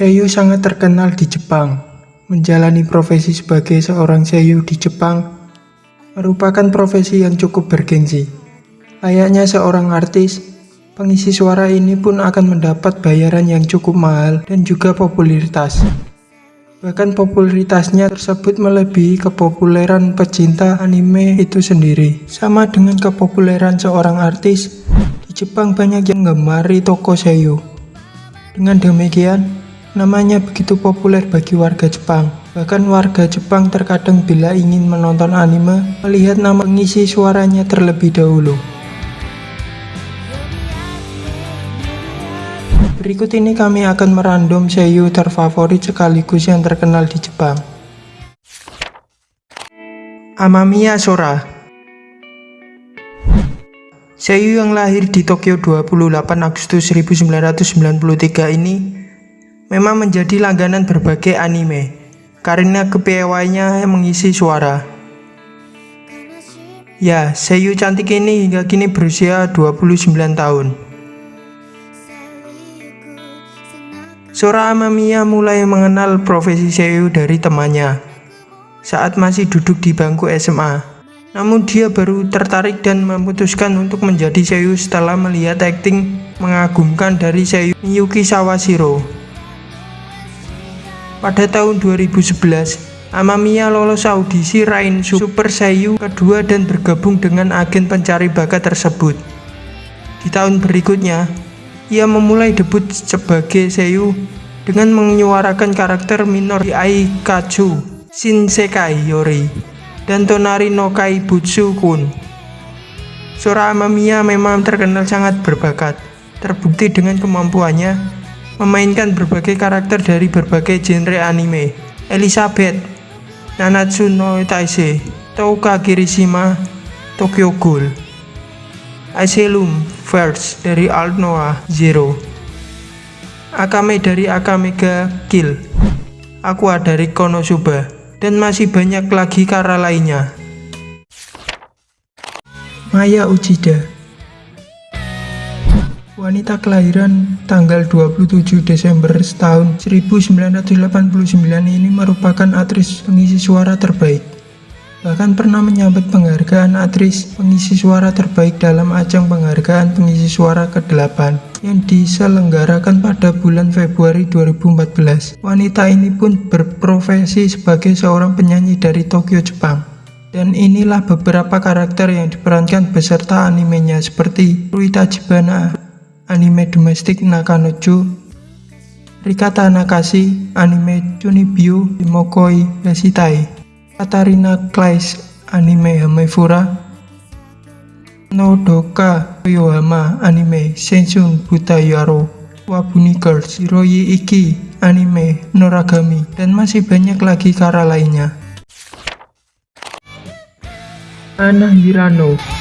Seiyu sangat terkenal di Jepang. Menjalani profesi sebagai seorang seiyu di Jepang merupakan profesi yang cukup bergengsi. Layaknya seorang artis, pengisi suara ini pun akan mendapat bayaran yang cukup mahal dan juga popularitas. Bahkan popularitasnya tersebut melebihi kepopuleran pecinta anime itu sendiri. Sama dengan kepopuleran seorang artis, di Jepang banyak yang gemari toko seiyu. Dengan demikian, namanya begitu populer bagi warga Jepang. Bahkan warga Jepang terkadang bila ingin menonton anime, melihat nama pengisi suaranya terlebih dahulu. Berikut ini kami akan merandom seiyu terfavorit sekaligus yang terkenal di Jepang. Amamiya Sora Seiyu yang lahir di Tokyo 28 Agustus 1993 ini memang menjadi langganan berbagai anime karena kepiawaiannya mengisi suara. Ya, Seiyu cantik ini hingga kini berusia 29 tahun. Sora Amamiya mulai mengenal profesi seiyu dari temannya saat masih duduk di bangku SMA. Namun dia baru tertarik dan memutuskan untuk menjadi seiyu setelah melihat akting mengagumkan dari seiyu Miyuki Sawashiro. Pada tahun 2011, Amamiya lolos audisi Rain Super Seiyu kedua dan bergabung dengan agen pencari bakat tersebut. Di tahun berikutnya, ia memulai debut sebagai seiyu dengan menyuarakan karakter minor di Aikatsu Shinsekai Yori dan Tonari no Kai Butsu Kun. Sora Amamiya memang terkenal sangat berbakat, terbukti dengan kemampuannya memainkan berbagai karakter dari berbagai genre anime. Elizabeth, Nanatsu no Taisei, Touka Kirishima, Tokyo Ghoul. Asylum First dari Alt Noah Zero. Akame dari Akamega Kill. Aqua dari Konosuba. Dan masih banyak lagi kara lainnya. Maya Uchida Wanita kelahiran tanggal 27 Desember tahun 1989 ini merupakan aktris pengisi suara terbaik bahkan pernah menyambut penghargaan aktris pengisi suara terbaik dalam ajang penghargaan pengisi suara ke-8 yang diselenggarakan pada bulan Februari 2014. Wanita ini pun berprofesi sebagai seorang penyanyi dari Tokyo, Jepang. Dan inilah beberapa karakter yang diperankan beserta animenya seperti Ruita Jibana, anime domestik Nakanojo, Rikata Nakashi, anime Chunibyo Imokoi Yashitai, Katarina Claes anime Hamefura Nodoka Toyohama anime Senshun Butayaro Wabuni Girls Hiroi Iki anime Noragami dan masih banyak lagi kara lainnya. Ana Hirano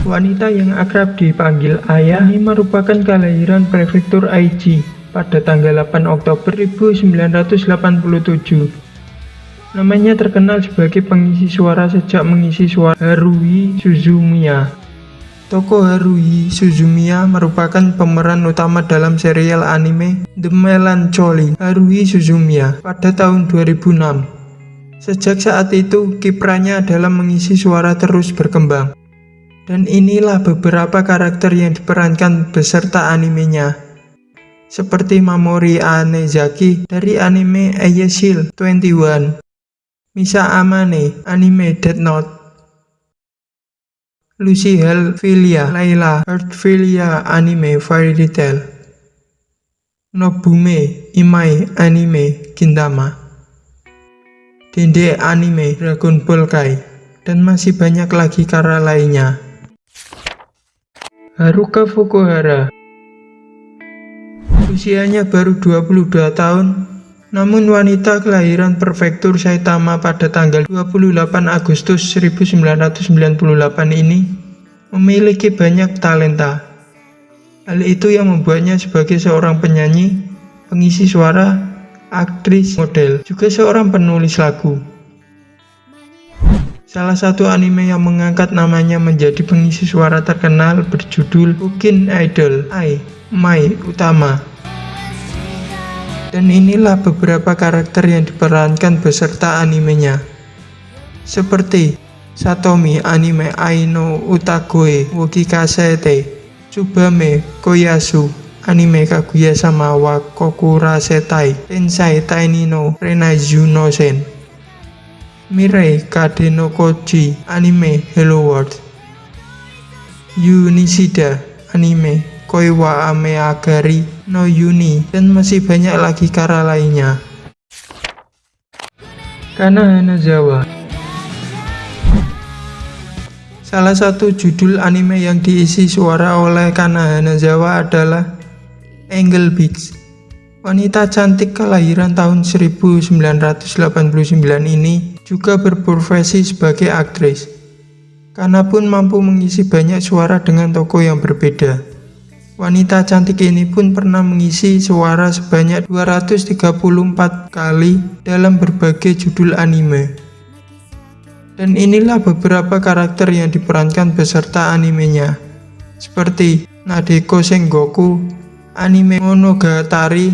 Wanita yang akrab dipanggil ayah ini merupakan kelahiran prefektur Aichi pada tanggal 8 Oktober 1987 Namanya terkenal sebagai pengisi suara sejak mengisi suara Haruhi Suzumiya. Toko Haruhi Suzumiya merupakan pemeran utama dalam serial anime The Melancholy Haruhi Suzumiya pada tahun 2006. Sejak saat itu, kiprahnya dalam mengisi suara terus berkembang. Dan inilah beberapa karakter yang diperankan beserta animenya. Seperti Mamori Anezaki dari anime Ayashil 21 Misa Amane anime Death Note. Lucy Helfilia Layla Heartfilia anime Fairy Tail. Nobume Imai anime Gintama Dende anime Dragon Ball Kai. Dan masih banyak lagi karya lainnya Haruka Fukuhara Usianya baru 22 tahun namun wanita kelahiran prefektur Saitama pada tanggal 28 Agustus 1998 ini memiliki banyak talenta. Hal itu yang membuatnya sebagai seorang penyanyi, pengisi suara, aktris, model, juga seorang penulis lagu. Salah satu anime yang mengangkat namanya menjadi pengisi suara terkenal berjudul Bukin Idol, Ai, Mai Utama Dan inilah beberapa karakter yang diperankan beserta animenya. Seperti Satomi anime Aino Utagoe Woki Kasete Tsubame Koyasu anime Kaguya sama wa Kokura Setai Tensai Taini no Renaiju no Sen Mirai Kade no Koji anime Hello World Yu Nishida anime Koi wa Ame Agari no Yuni dan masih banyak lagi kara lainnya Kana Hanazawa Salah satu judul anime yang diisi suara oleh Kana Hanazawa adalah Angel Beats. Wanita cantik kelahiran tahun 1989 ini juga berprofesi sebagai aktris. Kana pun mampu mengisi banyak suara dengan toko yang berbeda. Wanita cantik ini pun pernah mengisi suara sebanyak 234 kali dalam berbagai judul anime. Dan inilah beberapa karakter yang diperankan beserta animenya, seperti Nadeko Sengoku, anime Monogatari,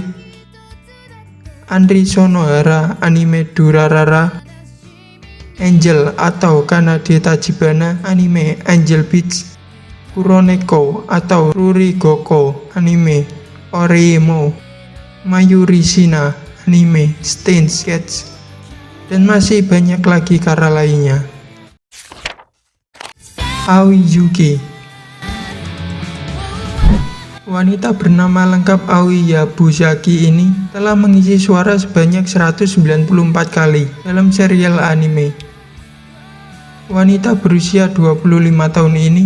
Andri Sonohara, anime Durarara, Angel atau Kanade Tajibana, anime Angel Beats, Kuroneko atau Ruri Goko, anime Oreimo, Mayuri Shina, anime Stain Sketch, dan masih banyak lagi kara lainnya. Aoi Yuki Wanita bernama lengkap Aoi Yabusaki ini telah mengisi suara sebanyak 194 kali dalam serial anime. Wanita berusia 25 tahun ini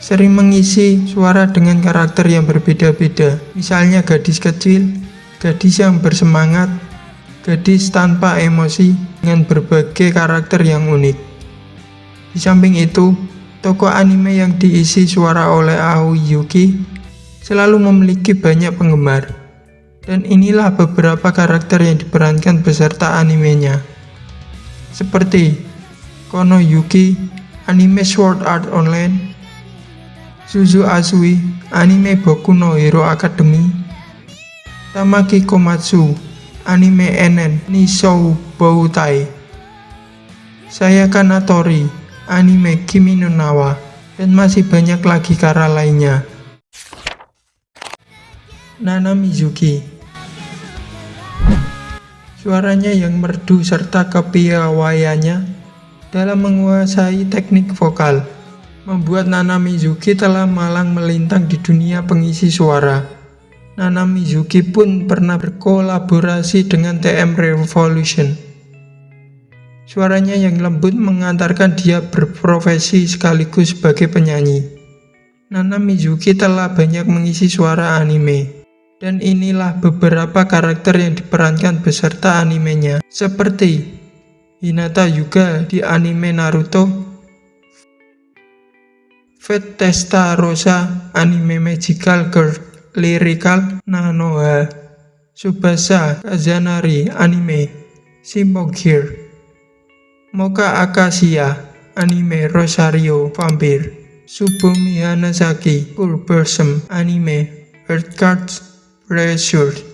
sering mengisi suara dengan karakter yang berbeda-beda, misalnya gadis kecil, gadis yang bersemangat, gadis tanpa emosi dengan berbagai karakter yang unik. Di samping itu, toko anime yang diisi suara oleh Aoi Yuki selalu memiliki banyak penggemar. Dan inilah beberapa karakter yang diperankan beserta animenya. Seperti Kono Yuki, anime Sword Art Online, Suzu Asui, anime Boku no Hero Academy, Tamaki Komatsu, anime Enen Nishou Boutai. Sayaka Natori anime Kimi no Nawa dan masih banyak lagi kara lainnya. Nana Mizuki. Suaranya yang merdu serta kepiawaiannya dalam menguasai teknik vokal membuat Nana Mizuki telah malang melintang di dunia pengisi suara Nana Mizuki pun pernah berkolaborasi dengan TM Revolution. Suaranya yang lembut mengantarkan dia berprofesi sekaligus sebagai penyanyi. Nana Mizuki telah banyak mengisi suara anime. Dan inilah beberapa karakter yang diperankan beserta animenya, seperti Hinata Yuga di anime Naruto, Fate Testarossa anime Magical Girl, Lyrical Nanoha. Subasa Kazanari Anime Gear Moka Akasia Anime Rosario Vampire Subumi Hanasaki Full Person Anime Earth Cards Pressure